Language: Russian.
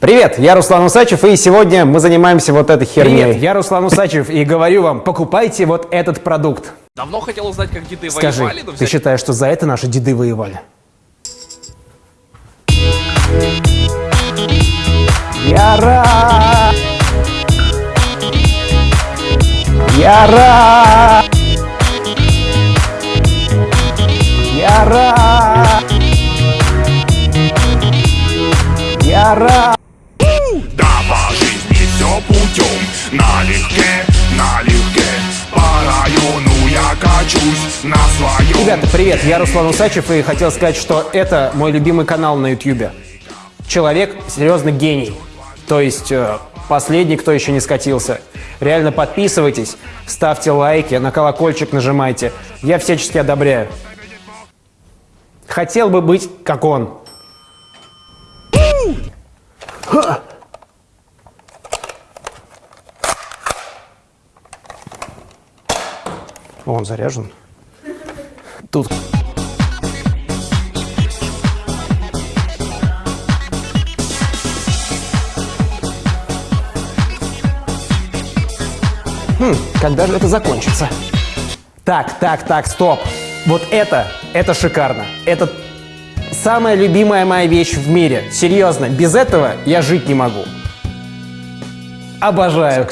Привет, я Руслан Усачев, и сегодня мы занимаемся вот этой херней. Привет, я Руслан Усачев, и говорю вам, покупайте вот этот продукт. Давно хотел узнать, как деды Скажи, воевали, но ты считаешь, что за это наши деды воевали? Я рад! Я рад! Я рад! Я рад! Да по жизни все путем Налегке, налегке По району я качусь на своем Ребята, привет, я Руслан Усачев и хотел сказать, что это мой любимый канал на YouTube. Человек серьезно гений. То есть э, последний, кто еще не скатился. Реально подписывайтесь, ставьте лайки, на колокольчик нажимайте. Я всячески одобряю. Хотел бы быть как он. О, Он заряжен. Тут Хм, когда же это закончится? Так, так, так, стоп. Вот это, это шикарно. Это самая любимая моя вещь в мире. Серьезно, без этого я жить не могу. Обожаю.